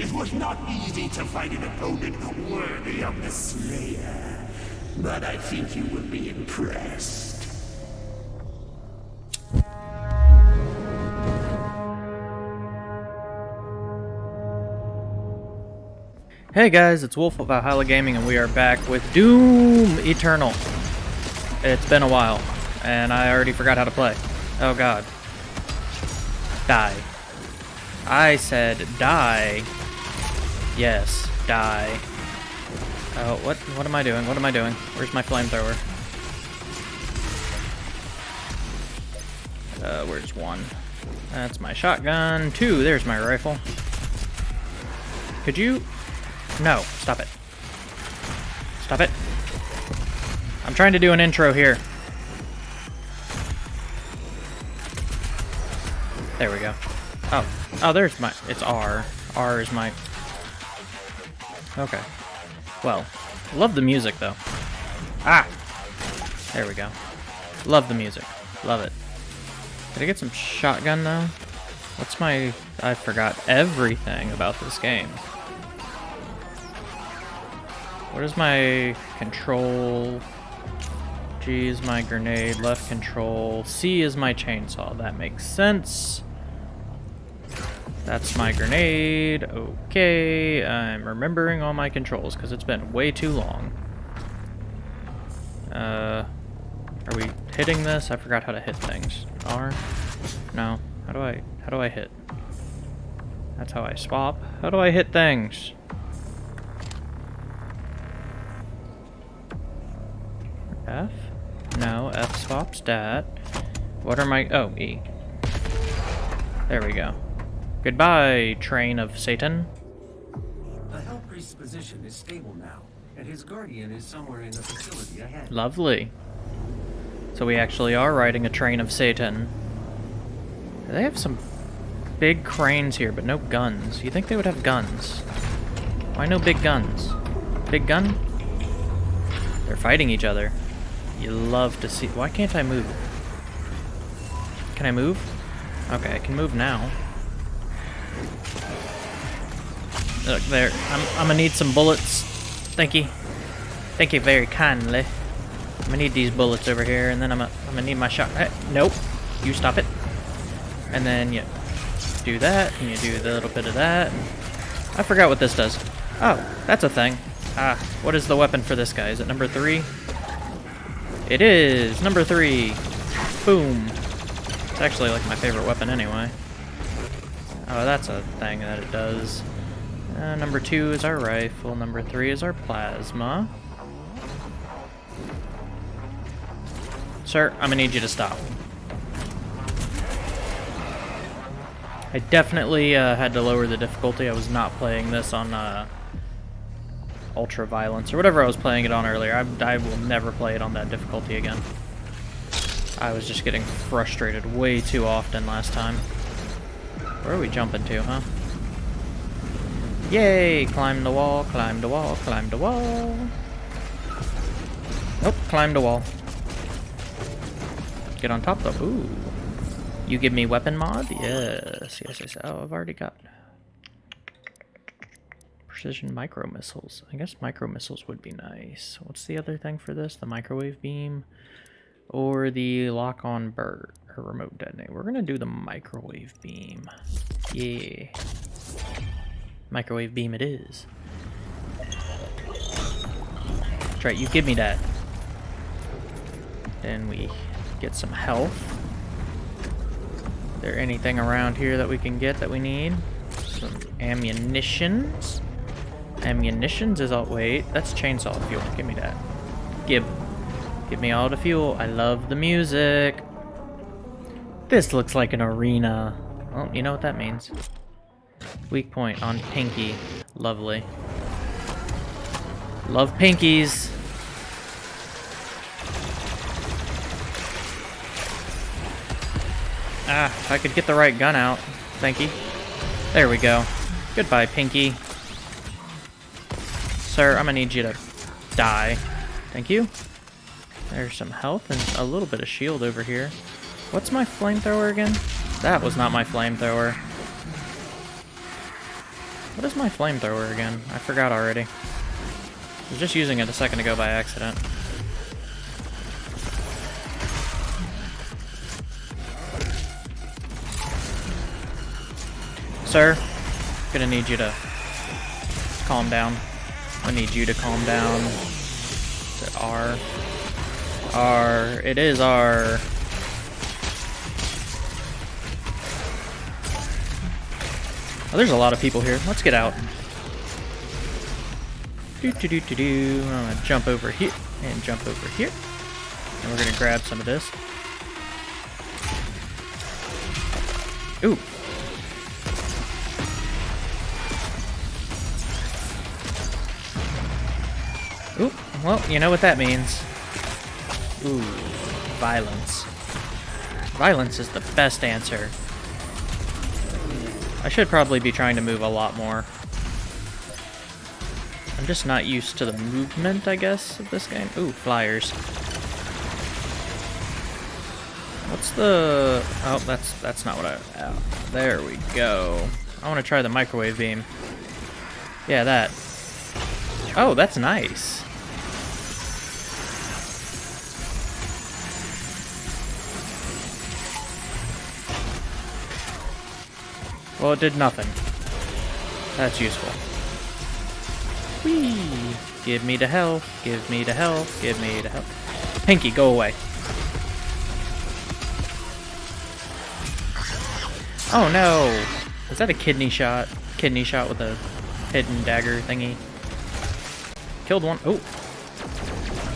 It was not easy to find an opponent worthy of the Slayer. But I think you will be impressed. Hey guys, it's Wolf of Valhalla Gaming and we are back with Doom Eternal. It's been a while, and I already forgot how to play. Oh god. Die. I said die. Yes, die. Oh, what what am I doing? What am I doing? Where's my flamethrower? Uh, where's one? That's my shotgun. Two, there's my rifle. Could you no, stop it. Stop it. I'm trying to do an intro here. There we go. Oh, oh, there's my, it's R. R is my, okay. Well, love the music though. Ah! There we go. Love the music. Love it. Did I get some shotgun though? What's my, I forgot everything about this game. What is my control? G is my grenade, left control. C is my chainsaw. That makes sense. That's my grenade. Okay, I'm remembering all my controls because it's been way too long. Uh, are we hitting this? I forgot how to hit things. R? No. How do I, how do I hit? That's how I swap. How do I hit things? F? No, F swaps that. What are my... Oh, E. There we go. Goodbye, train of Satan. The Hell Priest's position is stable now, and his guardian is somewhere in the facility ahead. Lovely. So we actually are riding a train of Satan. They have some big cranes here, but no guns. You think they would have guns? Why no big guns? Big gun? They're fighting each other. You love to see... Why can't I move? Can I move? Okay, I can move now. Look, there. I'm, I'm gonna need some bullets. Thank you. Thank you very kindly. I'm gonna need these bullets over here, and then I'm gonna, I'm gonna need my shot. Hey, nope. You stop it. And then you do that, and you do a little bit of that. I forgot what this does. Oh, that's a thing. Ah, what is the weapon for this guy? Is it number three? It is! Number three! Boom! It's actually like my favorite weapon anyway. Oh, that's a thing that it does. Uh, number two is our rifle. Number three is our plasma. Sir, I'm gonna need you to stop. I definitely uh, had to lower the difficulty. I was not playing this on uh, Ultra Violence, or whatever I was playing it on earlier. I, I will never play it on that difficulty again. I was just getting frustrated way too often last time. Where are we jumping to, huh? Yay! Climb the wall, climb the wall, climb the wall. Nope, climb the wall. Get on top though. Ooh. You give me weapon mod? Yes, yes, yes. Oh, I've already got precision micro missiles. I guess micro missiles would be nice. What's the other thing for this? The microwave beam or the lock on bird or remote detonate? We're gonna do the microwave beam. Yeah. Microwave beam it is. That's right, you give me that. Then we get some health. Is there anything around here that we can get that we need? Some ammunitions. Ammunitions is all- wait, that's chainsaw fuel. Give me that. Give. Give me all the fuel. I love the music. This looks like an arena. Oh, you know what that means. Weak point on Pinky. Lovely. Love Pinkies. Ah, if I could get the right gun out. Thank you. There we go. Goodbye, Pinky. Sir, I'm gonna need you to die. Thank you. There's some health and a little bit of shield over here. What's my flamethrower again? That was not my flamethrower. What is my flamethrower again? I forgot already. I was just using it a second ago by accident. Sir, gonna need you to calm down. I need you to calm down. Is it R? R. It is R. Oh, there's a lot of people here. Let's get out. Do do do do do. I'm gonna jump over here and jump over here, and we're gonna grab some of this. Ooh, Ooh, well, you know what that means. Ooh, violence. Violence is the best answer. I should probably be trying to move a lot more. I'm just not used to the movement, I guess, of this game. Ooh, flyers. What's the... Oh, that's that's not what I... Oh, there we go. I want to try the microwave beam. Yeah, that. Oh, that's nice. Well, it did nothing. That's useful. Whee! Give me the health, give me the health, give me the health. Pinky, go away. Oh no! Is that a kidney shot? Kidney shot with a hidden dagger thingy. Killed one. Oh!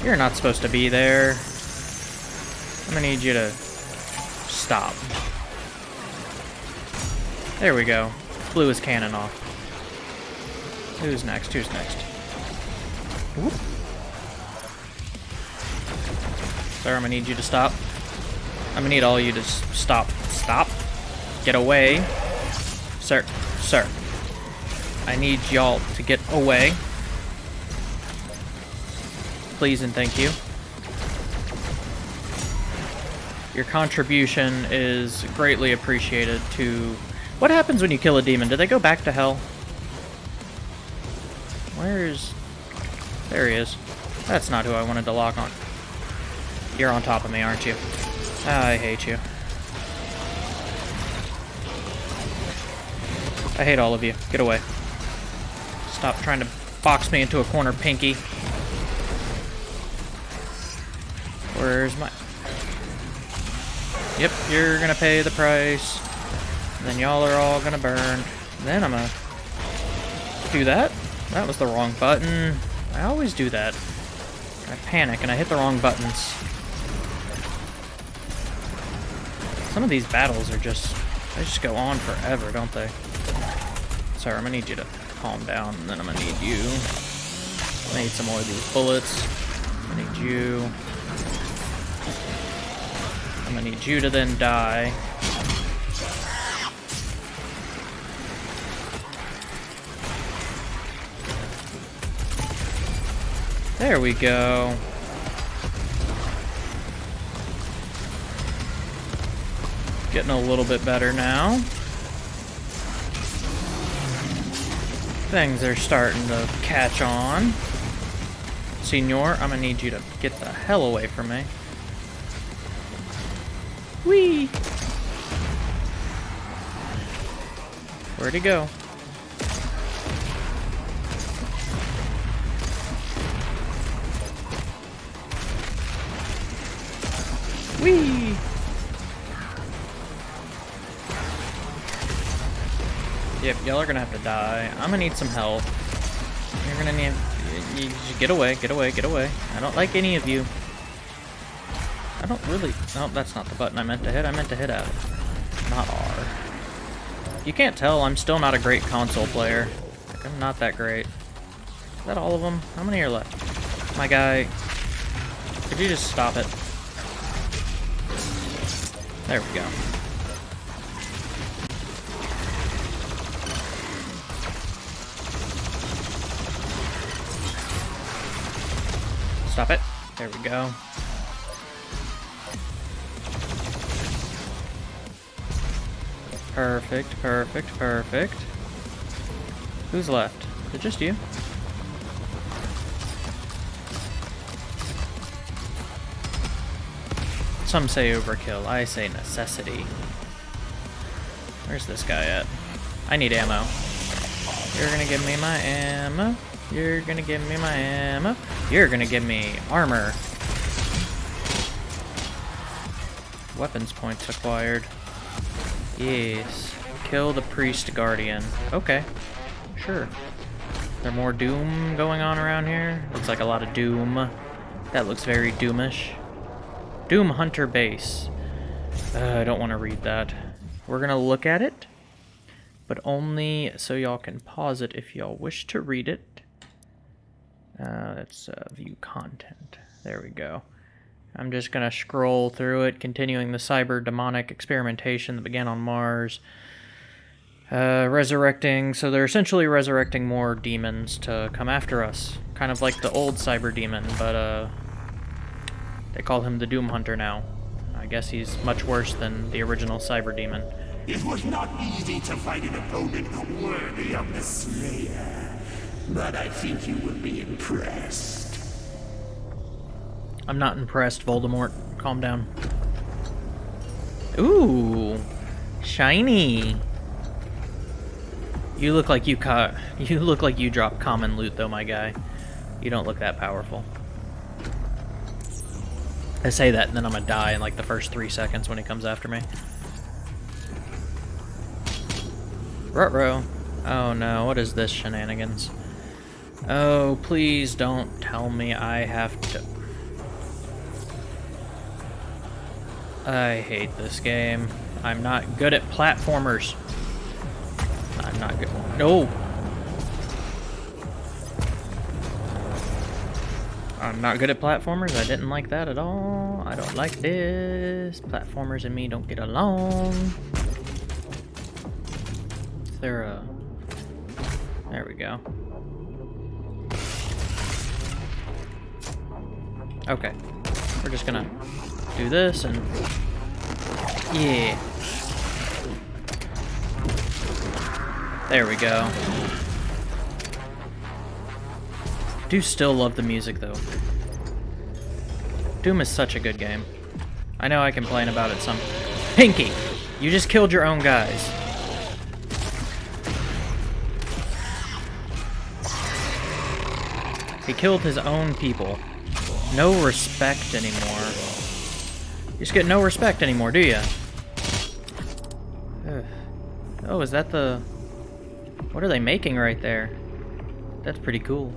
You're not supposed to be there. I'm gonna need you to stop. There we go. Blew his cannon off. Who's next? Who's next? Whoop. Sir, I'm gonna need you to stop. I'm gonna need all you to stop. Stop. Get away. Sir. Sir. I need y'all to get away. Please and thank you. Your contribution is greatly appreciated to what happens when you kill a demon? Do they go back to hell? Where's... There he is. That's not who I wanted to lock on. You're on top of me, aren't you? I hate you. I hate all of you. Get away. Stop trying to box me into a corner, Pinky. Where's my... Yep, you're gonna pay the price. Then y'all are all gonna burn. Then I'm gonna do that. That was the wrong button. I always do that. I panic and I hit the wrong buttons. Some of these battles are just, they just go on forever, don't they? Sorry, I'm gonna need you to calm down, and then I'm gonna need you. I need some more of these bullets. I need you. I'm gonna need you to then die. There we go. Getting a little bit better now. Things are starting to catch on. Senor, I'm gonna need you to get the hell away from me. Whee! Where'd he go? Whee! Yep, y'all are gonna have to die. I'm gonna need some help. You're gonna need... You, you, get away, get away, get away. I don't like any of you. I don't really... No, that's not the button I meant to hit. I meant to hit F. Not R. You can't tell, I'm still not a great console player. Like, I'm not that great. Is that all of them? How many are left? My guy... Could you just stop it? There we go. Stop it. There we go. Perfect, perfect, perfect. Who's left? Is it just you? Some say overkill. I say necessity. Where's this guy at? I need ammo. You're gonna give me my ammo. You're gonna give me my ammo. You're gonna give me armor. Weapons points acquired. Yes. Kill the priest guardian. Okay. Sure. There more doom going on around here? Looks like a lot of doom. That looks very doomish. Doom Hunter Base. Uh, I don't want to read that. We're going to look at it, but only so y'all can pause it if y'all wish to read it. Uh, let's uh, view content. There we go. I'm just going to scroll through it, continuing the cyber demonic experimentation that began on Mars. Uh, resurrecting, so they're essentially resurrecting more demons to come after us. Kind of like the old cyber demon, but uh, they call him the Doom Hunter now. I guess he's much worse than the original Cyber Demon. It was not easy to find an opponent worthy of the Slayer, but I think you will be impressed. I'm not impressed, Voldemort. Calm down. Ooh, shiny. You look like you caught. You look like you dropped common loot, though, my guy. You don't look that powerful. I say that, and then I'm gonna die in like the first three seconds when he comes after me. Rutro. Oh no, what is this shenanigans? Oh, please don't tell me I have to... I hate this game. I'm not good at platformers. I'm not good. No! I'm not good at platformers. I didn't like that at all. I don't like this. Platformers and me don't get along. Is there a... There we go. Okay. We're just gonna do this and... Yeah. There we go do still love the music, though. Doom is such a good game. I know I complain about it some... Pinky! You just killed your own guys. He killed his own people. No respect anymore. You just get no respect anymore, do you? Oh, is that the... What are they making right there? That's pretty cool.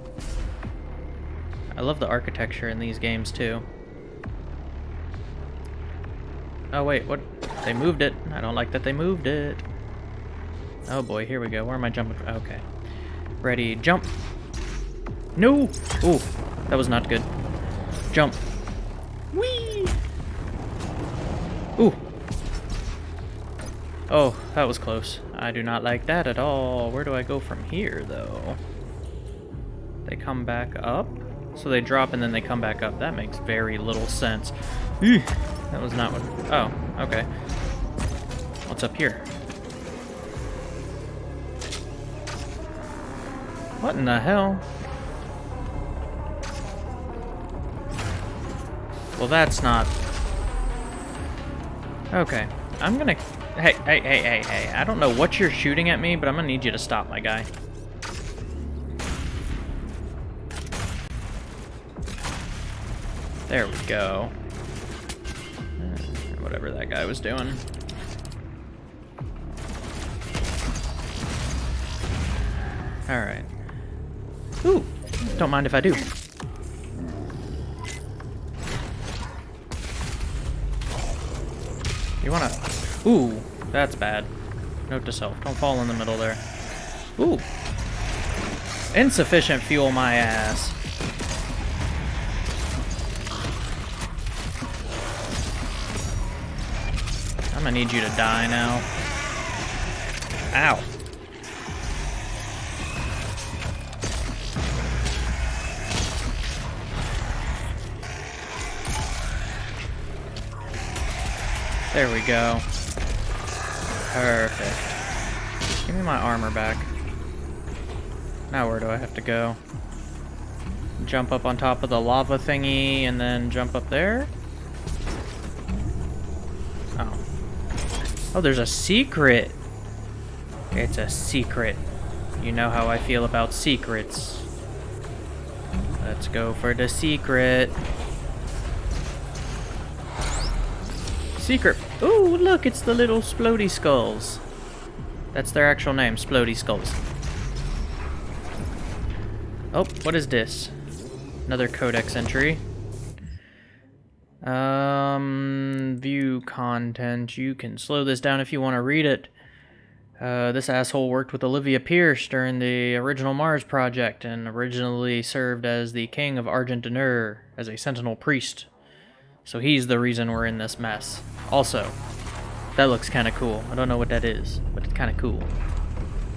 I love the architecture in these games too. Oh wait, what? They moved it. I don't like that they moved it. Oh boy, here we go. Where am I jumping? Okay. Ready, jump. No! Ooh, that was not good. Jump. Whee! Ooh. Oh, that was close. I do not like that at all. Where do I go from here, though? They come back up? So they drop and then they come back up. That makes very little sense. That was not what... Oh, okay. What's up here? What in the hell? Well, that's not... Okay. I'm gonna... Hey, hey, hey, hey, hey. I don't know what you're shooting at me, but I'm gonna need you to stop, my guy. There we go. Uh, whatever that guy was doing. Alright. Ooh! Don't mind if I do. You wanna... Ooh! That's bad. Note to self. Don't fall in the middle there. Ooh! Insufficient fuel my ass. I need you to die now. Ow. There we go. Perfect. Give me my armor back. Now where do I have to go? Jump up on top of the lava thingy and then jump up there? Oh, there's a secret! It's a secret. You know how I feel about secrets. Let's go for the secret. Secret. Ooh, look, it's the little Splody Skulls. That's their actual name, Splody Skulls. Oh, what is this? Another codex entry. Um, view content. You can slow this down if you want to read it. Uh, this asshole worked with Olivia Pierce during the original Mars project and originally served as the king of Argent as a sentinel priest. So he's the reason we're in this mess. Also, that looks kind of cool. I don't know what that is, but it's kind of cool.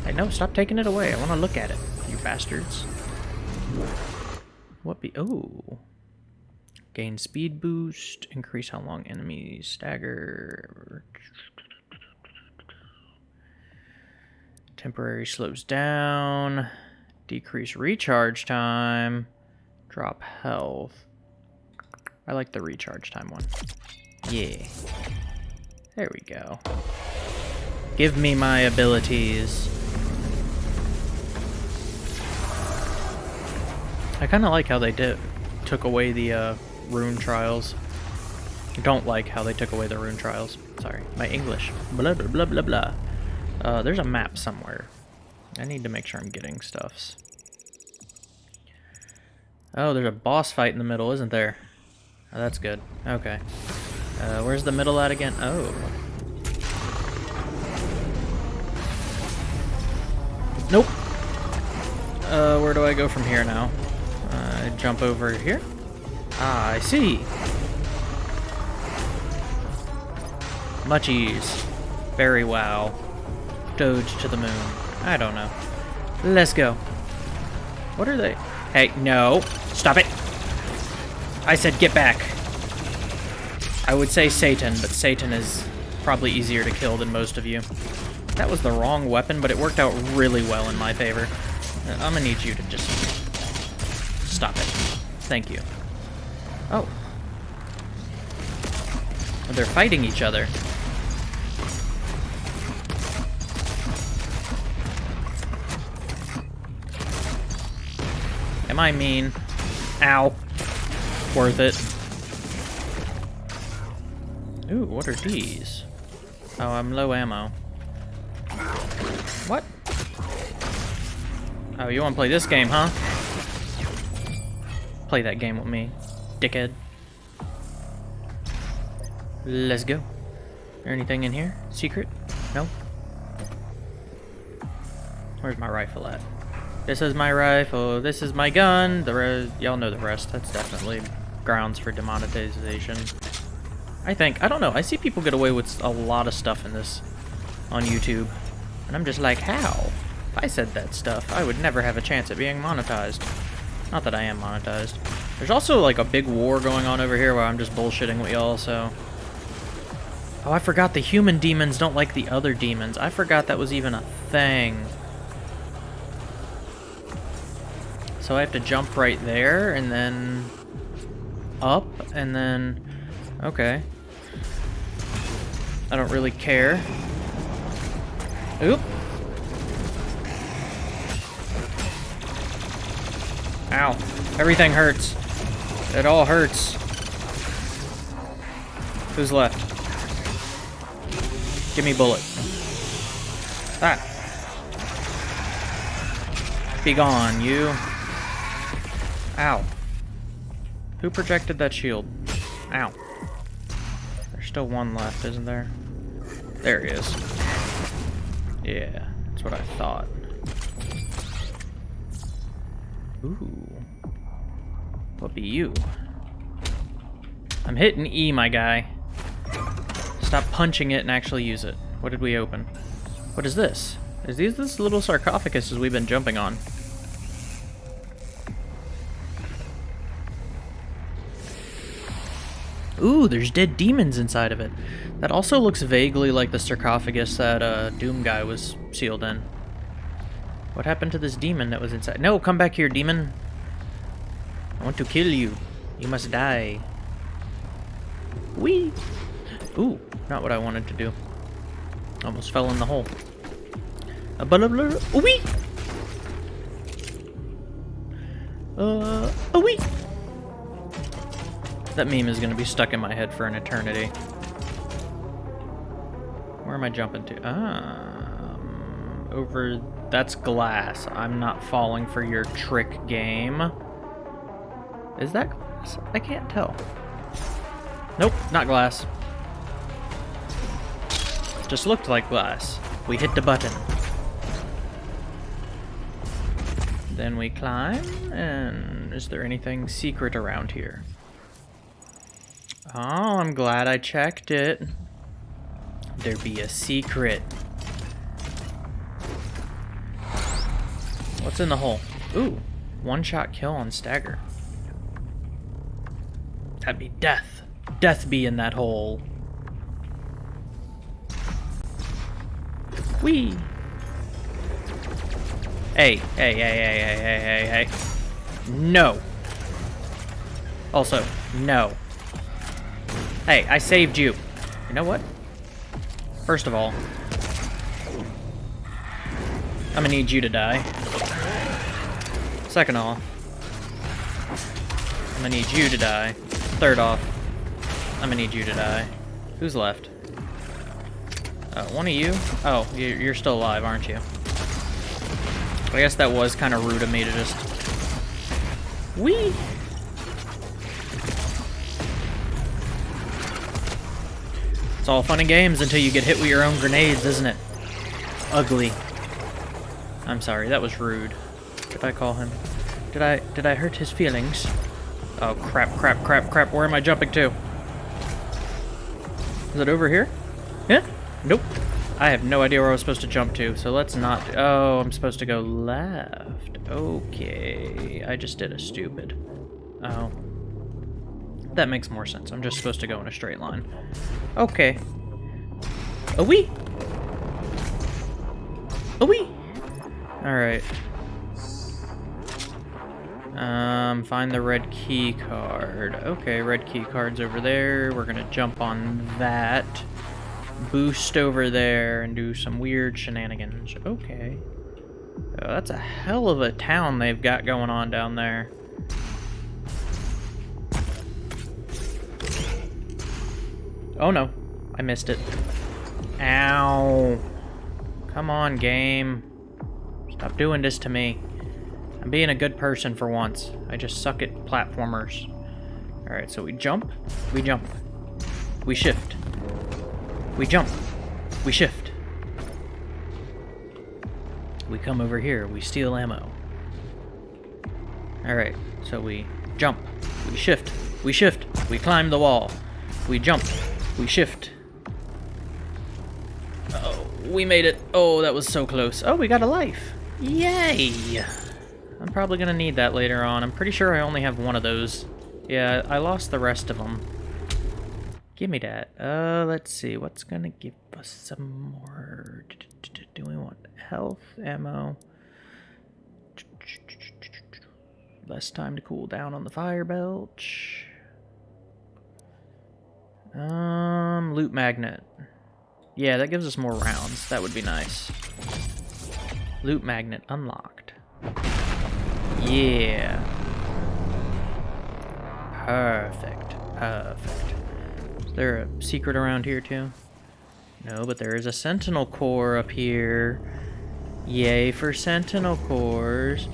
Hey, no, stop taking it away. I want to look at it, you bastards. What be... Oh. Gain speed boost. Increase how long enemies stagger. Temporary slows down. Decrease recharge time. Drop health. I like the recharge time one. Yeah. There we go. Give me my abilities. I kind of like how they did took away the uh, rune trials. I don't like how they took away the rune trials. Sorry, my English. Blah blah blah blah blah. Uh, there's a map somewhere. I need to make sure I'm getting stuffs. Oh, there's a boss fight in the middle, isn't there? Oh, that's good. Okay. Uh, where's the middle at again? Oh. Nope. Uh, where do I go from here now? Uh, jump over here? Ah, I see. Much ease. Very wow. Doge to the moon. I don't know. Let's go. What are they? Hey, no. Stop it. I said get back. I would say Satan, but Satan is probably easier to kill than most of you. That was the wrong weapon, but it worked out really well in my favor. I'm gonna need you to just stop it. Thank you. Oh. They're fighting each other. Am I mean? Ow. Worth it. Ooh, what are these? Oh, I'm low ammo. What? Oh, you want to play this game, huh? Play that game with me, dickhead. Let's go. Anything in here? Secret? No? Where's my rifle at? This is my rifle. This is my gun. The rest, y'all know the rest. That's definitely grounds for demonetization. I think. I don't know. I see people get away with a lot of stuff in this on YouTube. And I'm just like, how? If I said that stuff, I would never have a chance at being monetized. Not that I am monetized. There's also like a big war going on over here where I'm just bullshitting with y'all, so... Oh, I forgot the human demons don't like the other demons. I forgot that was even a thing. So I have to jump right there and then up and then okay. I don't really care. Oop. Ow. Everything hurts. It all hurts. Who's left? Give me bullet. Ah. Be gone, you. Ow. Who projected that shield? Ow. There's still one left, isn't there? There he is. Yeah, that's what I thought. Ooh. What be you? I'm hitting E, my guy. Stop punching it and actually use it. What did we open? What is this? Is these this little sarcophaguses we've been jumping on? Ooh, there's dead demons inside of it. That also looks vaguely like the sarcophagus that uh, Doom guy was sealed in. What happened to this demon that was inside? No, come back here, demon. I want to kill you. You must die. Wee! Ooh, not what I wanted to do. Almost fell in the hole. A blah blah! Uh, a wee! That meme is gonna be stuck in my head for an eternity. Where am I jumping to? Um, over... That's glass. I'm not falling for your trick game. Is that glass? I can't tell. Nope, not glass. Just looked like glass. We hit the button. Then we climb, and is there anything secret around here? Oh, I'm glad I checked it. There be a secret. What's in the hole? Ooh, one-shot kill on stagger. That'd be death. Death be in that hole. Whee! Hey, hey, hey, hey, hey, hey, hey, hey. No. Also, no. Hey, I saved you. You know what? First of all, I'm gonna need you to die. Second off, I'm gonna need you to die. Third off, I'm gonna need you to die. Who's left? Uh, one of you? Oh, you're still alive, aren't you? I guess that was kind of rude of me to just... Wee! It's all fun and games until you get hit with your own grenades, isn't it? Ugly. I'm sorry, that was rude. Did I call him? Did I did I hurt his feelings? Oh crap, crap, crap, crap. Where am I jumping to? Is it over here? Yeah? Nope. I have no idea where I was supposed to jump to, so let's not... Oh, I'm supposed to go left. Okay. I just did a stupid. Oh. That makes more sense. I'm just supposed to go in a straight line. Okay. A wee. A wee. Alright. Um, find the red key card. Okay, red key card's over there. We're gonna jump on that boost over there and do some weird shenanigans. Okay. Oh, that's a hell of a town they've got going on down there. Oh no, I missed it. Ow. Come on, game. Stop doing this to me. I'm being a good person for once. I just suck at platformers. Alright, so we jump, we jump, we shift, we jump. We shift. We come over here. We steal ammo. Alright, so we jump. We shift. We shift. We climb the wall. We jump. We shift. Oh, we made it. Oh, that was so close. Oh, we got a life. Yay! I'm probably going to need that later on. I'm pretty sure I only have one of those. Yeah, I lost the rest of them. Give me that. Uh, let's see. What's gonna give us some more? Do we want health, ammo? Less time to cool down on the fire belch. Um, loot magnet. Yeah, that gives us more rounds. That would be nice. Loot magnet unlocked. Yeah. Perfect. Perfect. Is there a secret around here too? No, but there is a sentinel core up here. Yay for sentinel cores.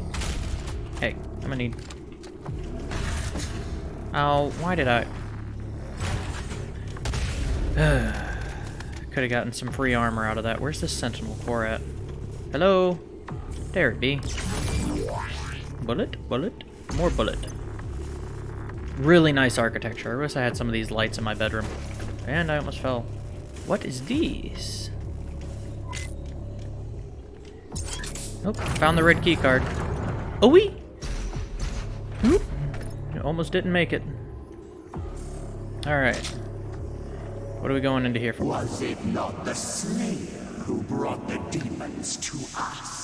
Hey, I'm gonna need... Oh, why did I... Could have gotten some free armor out of that. Where's the sentinel core at? Hello? There it be. Bullet, bullet, more bullet. Really nice architecture. I wish I had some of these lights in my bedroom. And I almost fell. What is this? Oh, found the red key card. Oh, we. Oop. Almost didn't make it. All right. What are we going into here for? Was it not the Slayer who brought the demons to us?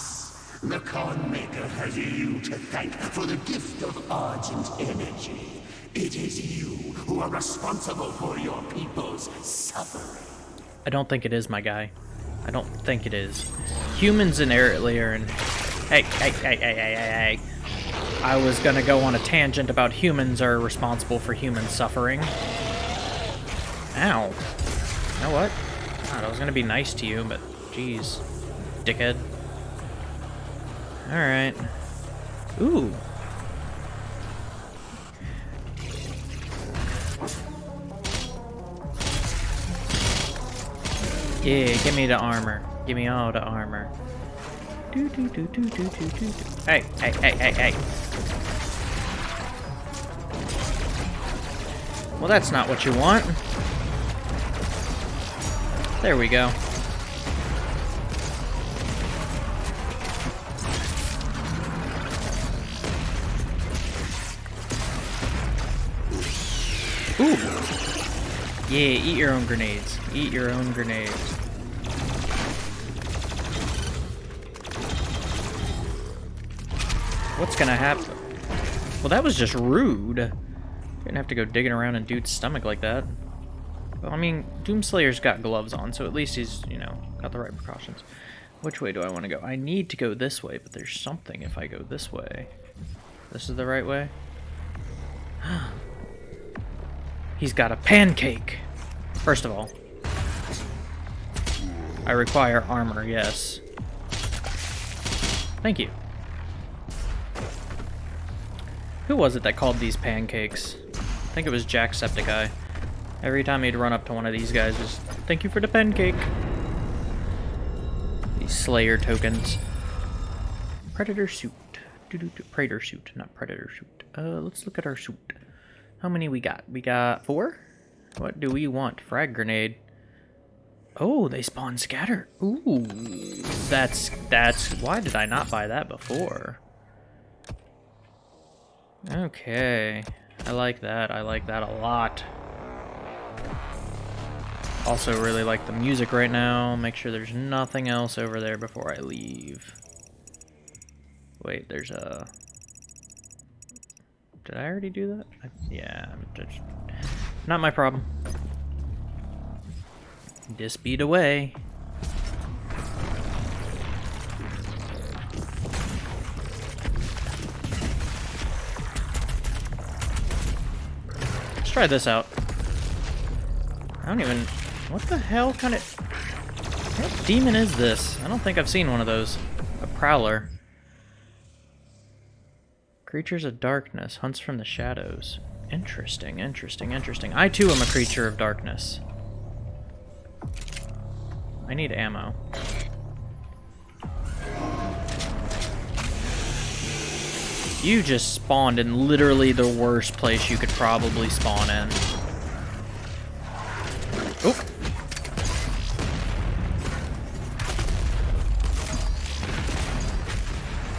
The Khan Maker has you to thank for the gift of Argent energy. It is you who are responsible for your people's suffering. I don't think it is, my guy. I don't think it is. Humans inherently are in... Hey, hey, hey, hey, hey, hey, hey. I was gonna go on a tangent about humans are responsible for human suffering. Ow. You know what? God, I was gonna be nice to you, but jeez. Dickhead. Alright. Ooh. Yeah, give me the armor. Give me all the armor. Do, do, do, do, do, do, do. Hey, hey, hey, hey, hey. Well, that's not what you want. There we go. Ooh. Yeah, eat your own grenades. Eat your own grenades. What's gonna happen? Well, that was just rude. Didn't have to go digging around in dude's stomach like that. Well, I mean, Doomslayer's got gloves on, so at least he's, you know, got the right precautions. Which way do I want to go? I need to go this way, but there's something if I go this way. This is the right way? He's got a pancake! First of all, I require armor, yes. Thank you. Who was it that called these pancakes? I think it was Jacksepticeye. Every time he'd run up to one of these guys, was thank you for the pancake. These Slayer tokens. Predator suit. Predator suit, not predator suit. Uh, let's look at our suit. How many we got? We got four? What do we want? Frag grenade. Oh, they spawn scatter. Ooh, that's, that's, why did I not buy that before? Okay, I like that, I like that a lot. Also really like the music right now. Make sure there's nothing else over there before I leave. Wait, there's a... Did I already do that? I, yeah, just, not my problem. This away. Let's try this out. I don't even... What the hell kind of... What demon is this? I don't think I've seen one of those. A prowler. Creatures of darkness. Hunts from the shadows. Interesting, interesting, interesting. I too am a creature of darkness. I need ammo. You just spawned in literally the worst place you could probably spawn in. Oh.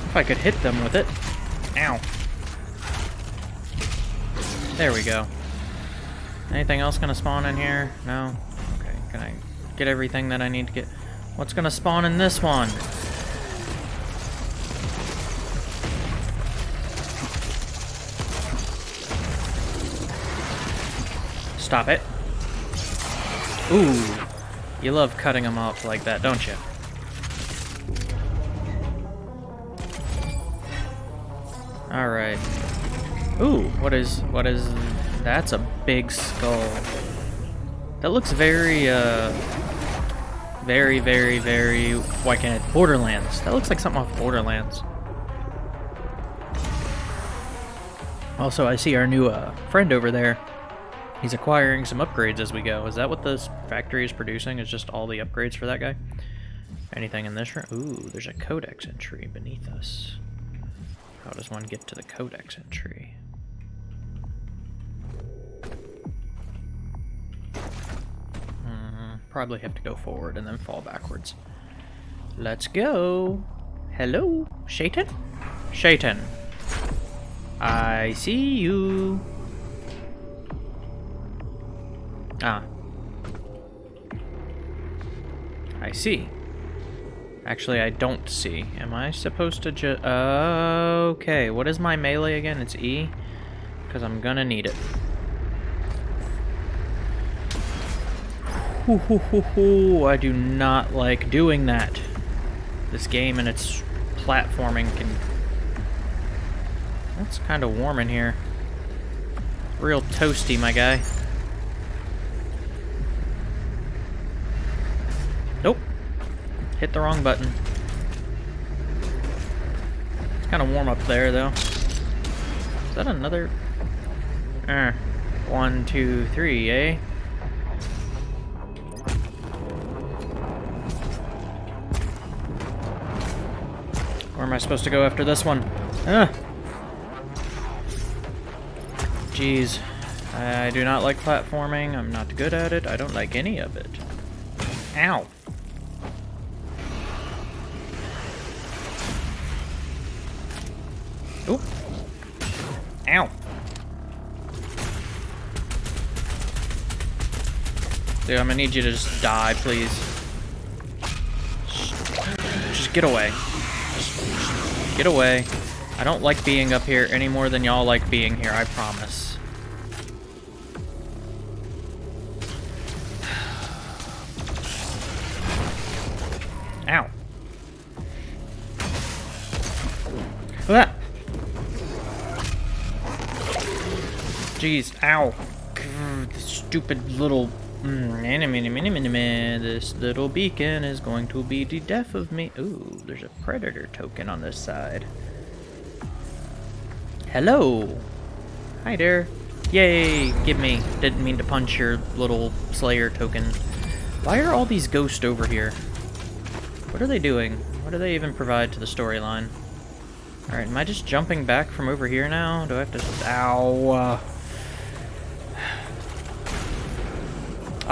If I could hit them with it. Ow. There we go. Anything else gonna spawn in here? No? Okay, can I get everything that I need to get? What's gonna spawn in this one? Stop it. Ooh. You love cutting them off like that, don't you? Alright. Ooh, what is, what is, that's a big skull. That looks very, uh, very, very, very, why can't it, Borderlands. That looks like something off Borderlands. Also, I see our new, uh, friend over there. He's acquiring some upgrades as we go. Is that what this factory is producing? Is just all the upgrades for that guy? Anything in this room? Ooh, there's a codex entry beneath us. How does one get to the codex entry? probably have to go forward and then fall backwards. Let's go. Hello, Shaitan? Shaitan. I see you. Ah. I see. Actually, I don't see. Am I supposed to just... okay, what is my melee again? It's E? Because I'm gonna need it. Hoo. I do not like doing that. This game and its platforming can... It's kind of warm in here. Real toasty, my guy. Nope. Hit the wrong button. It's kind of warm up there, though. Is that another... Uh, one, two, three, eh? Where am I supposed to go after this one? Ah! Jeez. I do not like platforming. I'm not good at it. I don't like any of it. Ow. Dude, I'm gonna need you to just die, please. Just get away. Get away. I don't like being up here any more than y'all like being here, I promise. Ow. Ah. Jeez, ow. Grr, stupid little mm, this little beacon is going to be the death of me. Ooh, there's a predator token on this side. Hello. Hi there. Yay, give me. Didn't mean to punch your little slayer token. Why are all these ghosts over here? What are they doing? What do they even provide to the storyline? Alright, am I just jumping back from over here now? Do I have to... Ow!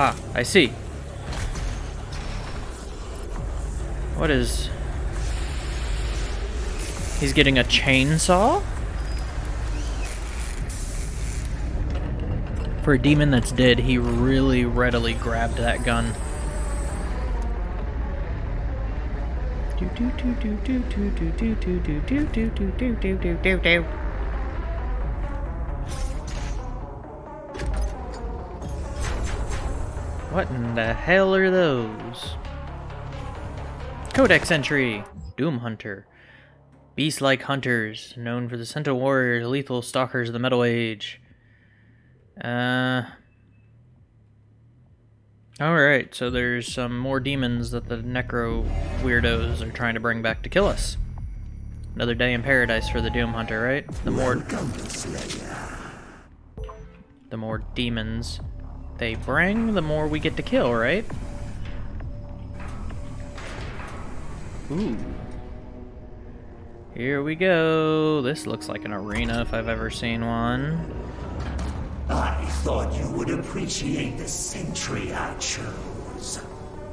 Ah, I see. What is... He's getting a chainsaw? For a demon that's dead, he really readily grabbed that gun. What in the hell are those? Codex entry! Doom Hunter. Beast-like hunters, known for the Sentinel Warriors, lethal stalkers of the Metal Age. Uh... Alright, so there's some more demons that the Necro weirdos are trying to bring back to kill us. Another day in paradise for the Doom Hunter, right? The more... The more demons they bring, the more we get to kill, right? Ooh. Here we go. This looks like an arena if I've ever seen one. I thought you would appreciate the sentry I chose.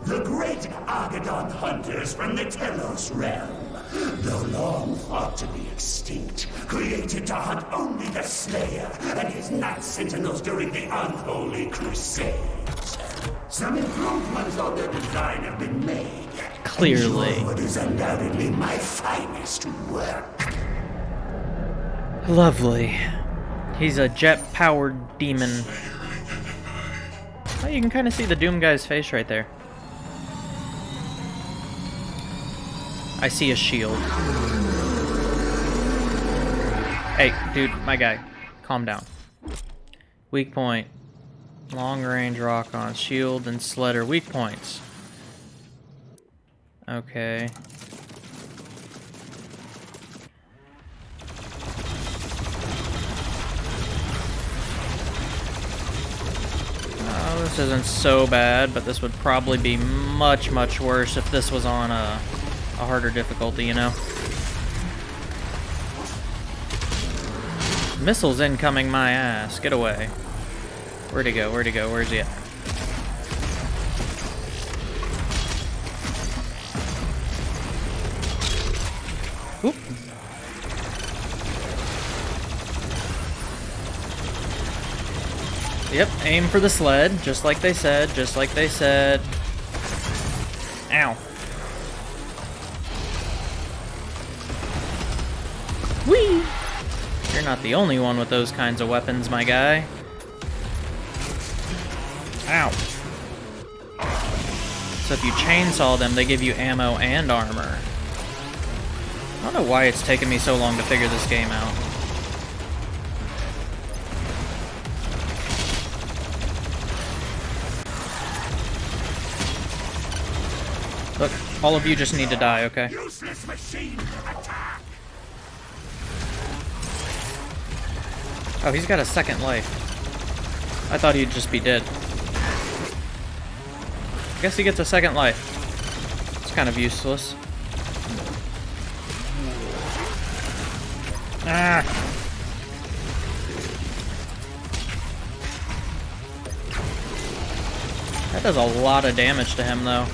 The great Agaddon hunters from the Telos realm though long thought to be extinct, created to hunt only the Slayer and his Night Sentinels during the Unholy Crusades. Some improvements on their design have been made. Clearly. It is undoubtedly my finest work. Lovely. He's a jet-powered demon. Oh, you can kind of see the Doom guy's face right there. I see a shield. Hey, dude, my guy. Calm down. Weak point. Long range rock on. Shield and sledder. weak points. Okay. Oh, this isn't so bad, but this would probably be much, much worse if this was on a a harder difficulty, you know? Missiles incoming my ass. Get away. Where'd he go? Where'd he go? Where's he at? Oop. Yep, aim for the sled, just like they said, just like they said. Ow. Not the only one with those kinds of weapons, my guy. Ow. So if you chainsaw them, they give you ammo and armor. I don't know why it's taken me so long to figure this game out. Look, all of you just need to die, okay? Useless machine, attack! Oh, he's got a second life. I thought he'd just be dead. I guess he gets a second life. It's kind of useless. Ah! That does a lot of damage to him, though.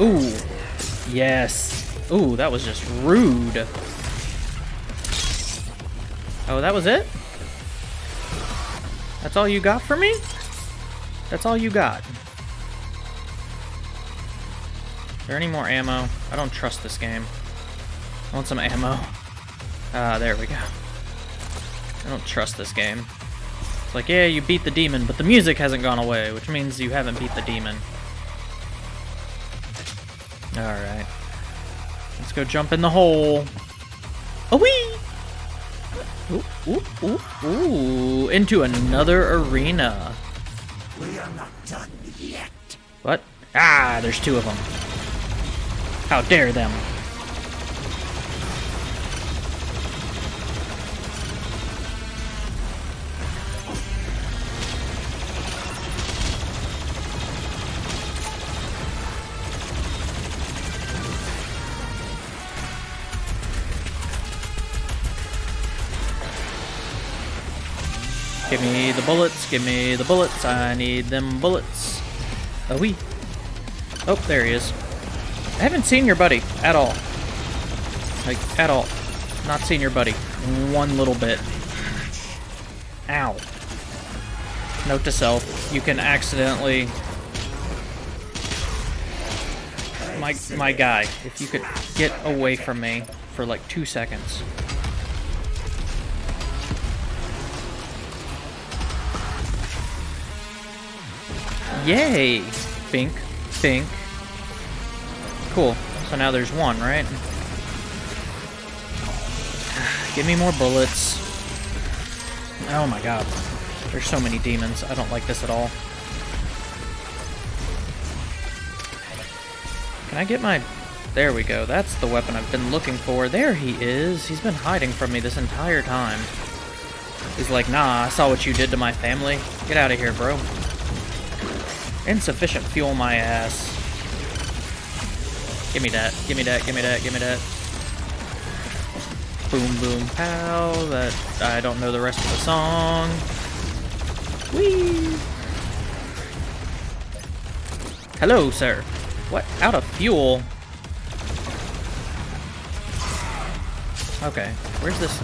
Ooh. Yes. Ooh, that was just rude. Oh, that was it? That's all you got for me? That's all you got. Is there any more ammo? I don't trust this game. I want some ammo. Ah, there we go. I don't trust this game. It's like, yeah, you beat the demon, but the music hasn't gone away, which means you haven't beat the demon. Alright. Let's go jump in the hole. Oh wee! Ooh, ooh, ooh, ooh. Into another arena. We are not done yet. What? Ah, there's two of them. How dare them. Give me the bullets, give me the bullets, I need them bullets. Oh, wee. Oh, there he is. I haven't seen your buddy at all. Like, at all. Not seen your buddy. One little bit. Ow. Note to self, you can accidentally... My, my guy, if you could get away from me for like two seconds. Yay! Fink. Fink. Cool. So now there's one, right? Give me more bullets. Oh my god. There's so many demons. I don't like this at all. Can I get my... There we go. That's the weapon I've been looking for. There he is. He's been hiding from me this entire time. He's like, nah, I saw what you did to my family. Get out of here, bro. Insufficient fuel my ass. Give me that, give me that, give me that, give me that. Boom, boom, pow. That, I don't know the rest of the song. Whee! Hello, sir. What? Out of fuel? Okay, where's this?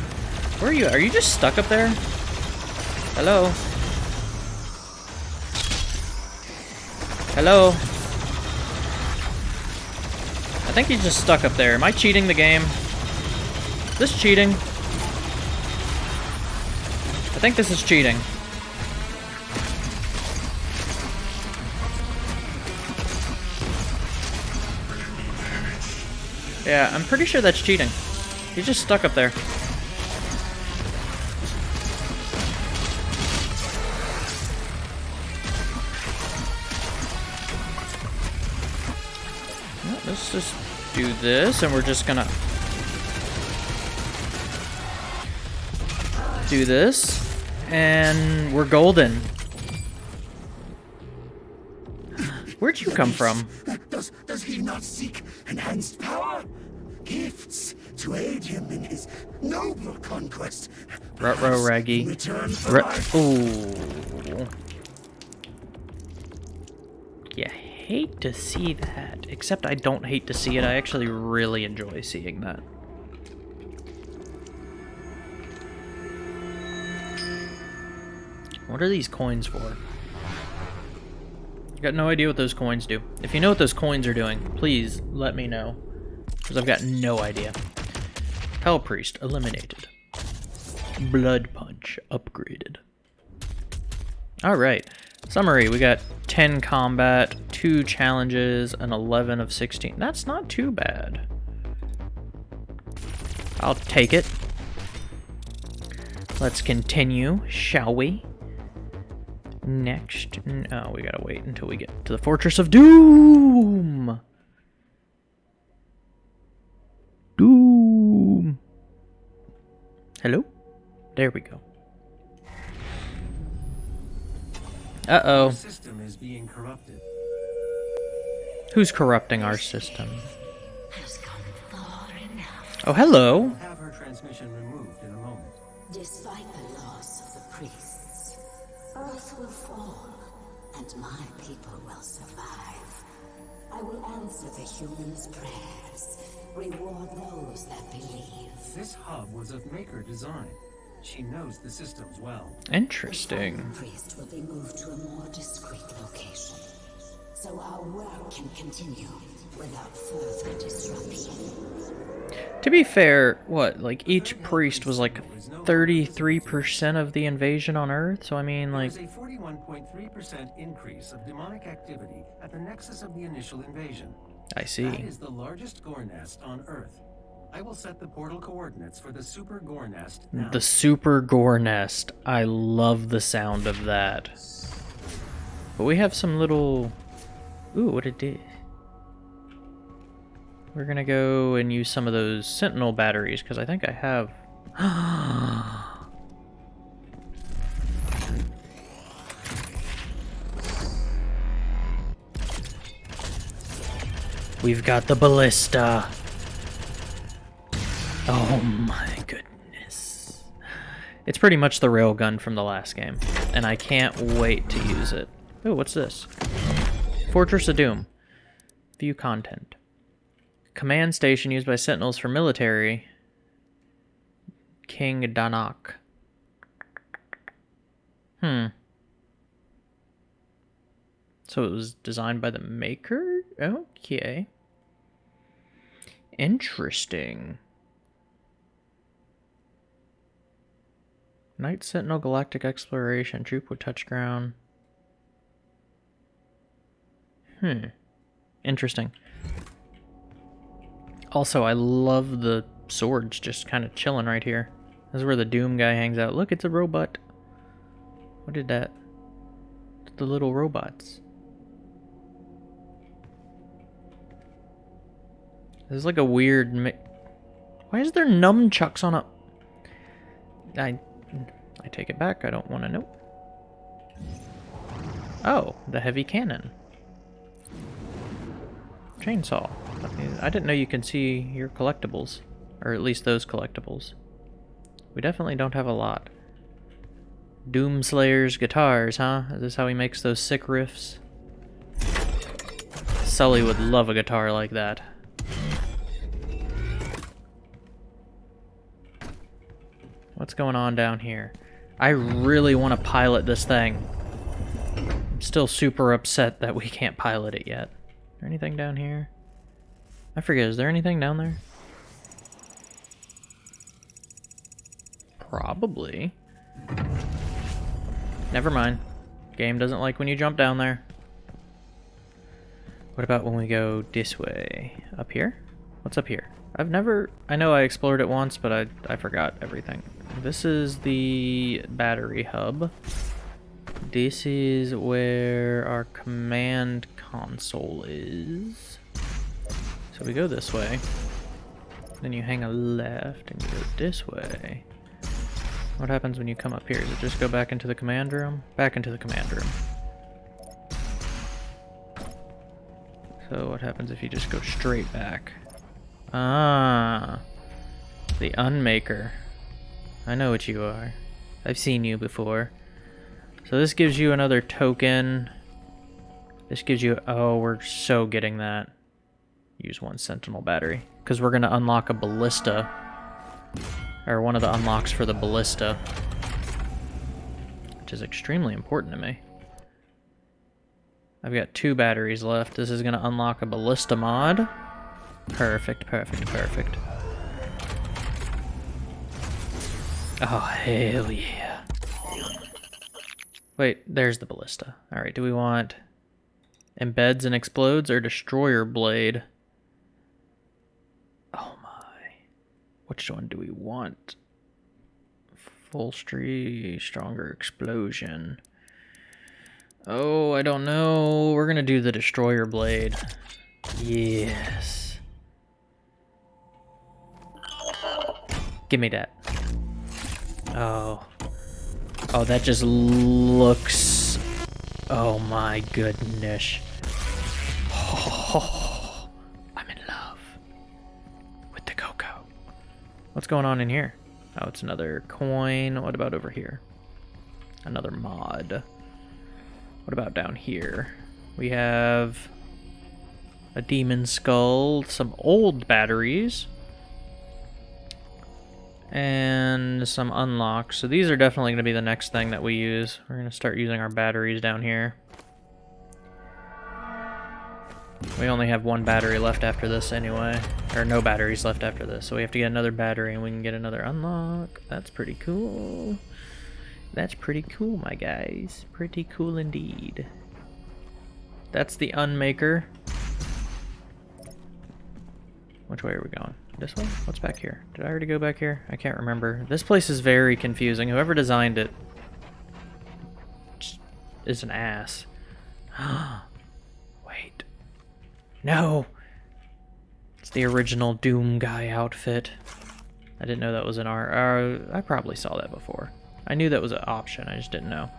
Where are you? Are you just stuck up there? Hello? Hello? I think he's just stuck up there. Am I cheating the game? Is this cheating? I think this is cheating. Yeah, I'm pretty sure that's cheating. He's just stuck up there. This, and we're just gonna do this, and we're golden. Where'd you come from? Does, does he not seek enhanced power? Gifts to aid him in his noble conquest. Rut-row raggy. Return for Ooh. You hate to see that. Except I don't hate to see it. I actually really enjoy seeing that. What are these coins for? Got no idea what those coins do. If you know what those coins are doing, please let me know. Because I've got no idea. Hell Priest eliminated. Blood Punch upgraded. Alright. Summary, we got 10 combat, 2 challenges, and 11 of 16. That's not too bad. I'll take it. Let's continue, shall we? Next, oh, we gotta wait until we get to the Fortress of Doom! Doom! Hello? There we go. Uh-oh. System is being corrupted. Who's corrupting our system? has come far enough. Oh, hello. Have her transmission removed in a moment. Despite the loss of the priests, Earth will fall, and my people will survive. I will answer the humans' prayers, reward those that believe. This hub was of Maykr design. She knows the systems well. Interesting. The priest will be moved to a more discreet location, so our work can continue without further disruption. To be fair, what, like, each priest was like 33% of the invasion on Earth? So, I mean, like, There's a 41.3% increase of demonic activity at the nexus of the initial invasion. I see. is the largest gore nest on Earth. I will set the portal coordinates for the super gore nest now. The Super Gore Nest. I love the sound of that. But we have some little... Ooh, what it did. We're gonna go and use some of those Sentinel batteries, because I think I have... We've got the ballista. Oh my goodness. It's pretty much the railgun from the last game, and I can't wait to use it. Ooh, what's this? Fortress of Doom. View content. Command station used by sentinels for military. King Danak. Hmm. So it was designed by the maker? Okay. Interesting. Night Sentinel Galactic Exploration. Troop would touch ground. Hmm. Interesting. Also, I love the swords just kind of chilling right here. This is where the Doom guy hangs out. Look, it's a robot. What did that? The little robots. This is like a weird Why is there nunchucks on a... I... I take it back. I don't want to know. Oh, the heavy cannon. Chainsaw. I didn't know you can see your collectibles. Or at least those collectibles. We definitely don't have a lot. Doomslayer's guitars, huh? Is this how he makes those sick riffs? Sully would love a guitar like that. What's going on down here? I really want to pilot this thing. I'm still super upset that we can't pilot it yet. There anything down here? I forget, is there anything down there? Probably. Never mind. Game doesn't like when you jump down there. What about when we go this way? Up here? What's up here? I've never... I know I explored it once, but I, I forgot everything. This is the battery hub. This is where our command console is. So we go this way. Then you hang a left and go this way. What happens when you come up here? Does it just go back into the command room? Back into the command room. So what happens if you just go straight back? Ah, the Unmaker. I know what you are. I've seen you before. So this gives you another token. This gives you... Oh, we're so getting that. Use one Sentinel battery. Because we're going to unlock a Ballista. Or one of the unlocks for the Ballista. Which is extremely important to me. I've got two batteries left. This is going to unlock a ballista mod. Perfect, perfect, perfect. Oh, hell yeah. Wait, there's the ballista. Alright, do we want embeds and explodes or destroyer blade? Oh my. Which one do we want? Full street, stronger explosion. Oh, I don't know. We're gonna do the destroyer blade. Yes. Give me that. Oh. Oh, that just looks... Oh my goodness. Oh, I'm in love with the cocoa. What's going on in here? Oh, it's another coin. What about over here? Another mod. What about down here? We have a demon skull, some old batteries, and some unlocks. So these are definitely going to be the next thing that we use. We're going to start using our batteries down here. We only have one battery left after this anyway. Or no batteries left after this. So we have to get another battery and we can get another unlock. That's pretty cool. That's pretty cool, my guys. Pretty cool indeed. That's the unmaker. Which way are we going? This way? What's back here? Did I already go back here? I can't remember. This place is very confusing. Whoever designed it is an ass. No! It's the original Doom guy outfit. I didn't know that was an R. Uh, I probably saw that before. I knew that was an option, I just didn't know.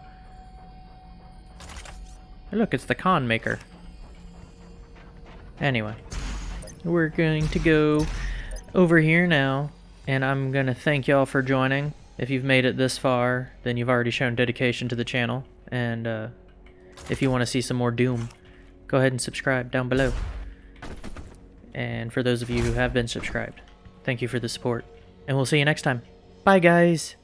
Hey, look, it's the con maker. Anyway, we're going to go over here now, and I'm going to thank y'all for joining. If you've made it this far, then you've already shown dedication to the channel, and uh, if you want to see some more Doom, go ahead and subscribe down below. And for those of you who have been subscribed, thank you for the support, and we'll see you next time. Bye, guys!